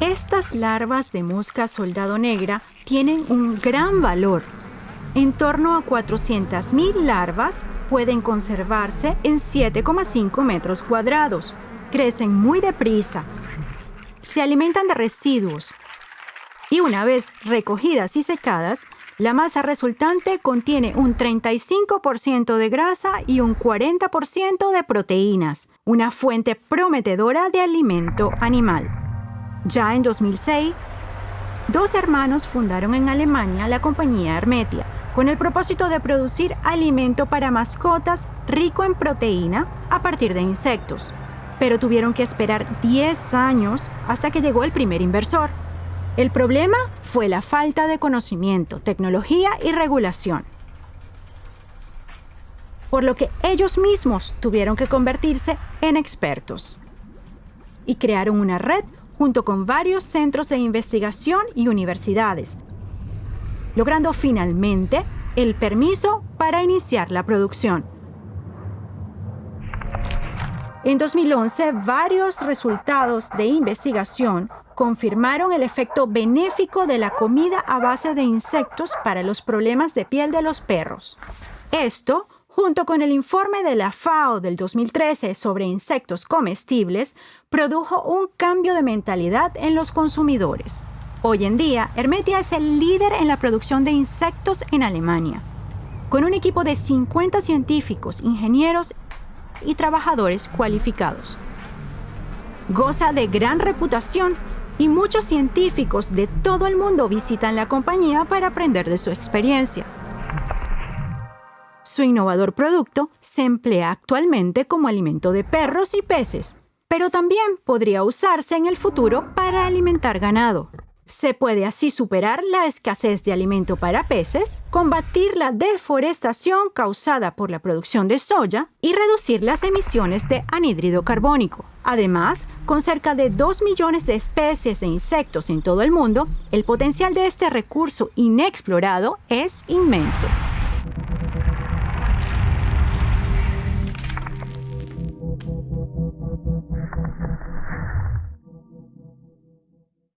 Estas larvas de mosca soldado negra tienen un gran valor. En torno a 400.000 larvas pueden conservarse en 7,5 metros cuadrados. Crecen muy deprisa. Se alimentan de residuos. Y una vez recogidas y secadas, la masa resultante contiene un 35% de grasa y un 40% de proteínas, una fuente prometedora de alimento animal. Ya en 2006, dos hermanos fundaron en Alemania la compañía Hermetia, con el propósito de producir alimento para mascotas rico en proteína a partir de insectos. Pero tuvieron que esperar 10 años hasta que llegó el primer inversor. El problema fue la falta de conocimiento, tecnología y regulación. Por lo que ellos mismos tuvieron que convertirse en expertos. Y crearon una red junto con varios centros de investigación y universidades, logrando finalmente el permiso para iniciar la producción. En 2011, varios resultados de investigación confirmaron el efecto benéfico de la comida a base de insectos para los problemas de piel de los perros. Esto, junto con el informe de la FAO del 2013 sobre insectos comestibles, produjo un cambio de mentalidad en los consumidores. Hoy en día, Hermetia es el líder en la producción de insectos en Alemania, con un equipo de 50 científicos, ingenieros y trabajadores cualificados. Goza de gran reputación y muchos científicos de todo el mundo visitan la compañía para aprender de su experiencia. Su innovador producto se emplea actualmente como alimento de perros y peces, pero también podría usarse en el futuro para alimentar ganado. Se puede así superar la escasez de alimento para peces, combatir la deforestación causada por la producción de soya y reducir las emisiones de anhídrido carbónico. Además, con cerca de 2 millones de especies de insectos en todo el mundo, el potencial de este recurso inexplorado es inmenso. Thank you.